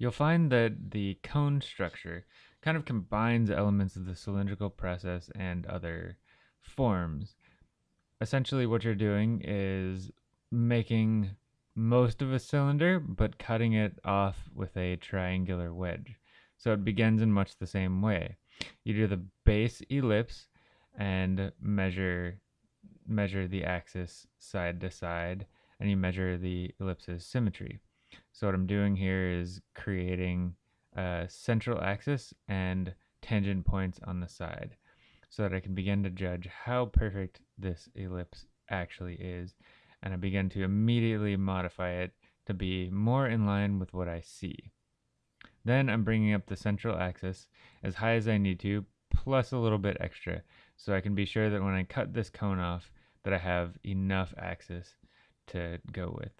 You'll find that the cone structure kind of combines elements of the cylindrical process and other forms. Essentially, what you're doing is making most of a cylinder, but cutting it off with a triangular wedge. So it begins in much the same way. You do the base ellipse and measure measure the axis side to side, and you measure the ellipse's symmetry. So what I'm doing here is creating a central axis and tangent points on the side so that I can begin to judge how perfect this ellipse actually is. And I begin to immediately modify it to be more in line with what I see. Then I'm bringing up the central axis as high as I need to, plus a little bit extra, so I can be sure that when I cut this cone off, that I have enough axis to go with.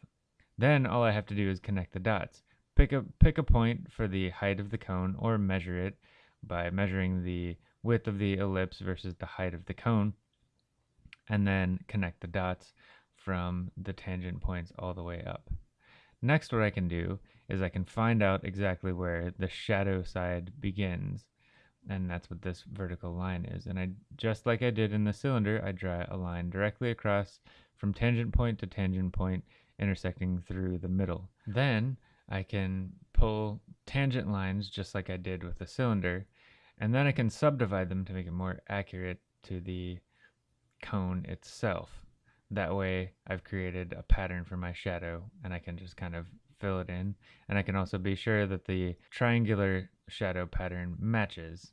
Then all I have to do is connect the dots. Pick a, pick a point for the height of the cone or measure it by measuring the width of the ellipse versus the height of the cone and then connect the dots from the tangent points all the way up. Next what I can do is I can find out exactly where the shadow side begins and that's what this vertical line is. And I just like I did in the cylinder, I draw a line directly across from tangent point to tangent point intersecting through the middle. Then I can pull tangent lines just like I did with the cylinder, and then I can subdivide them to make it more accurate to the cone itself. That way I've created a pattern for my shadow and I can just kind of fill it in. And I can also be sure that the triangular shadow pattern matches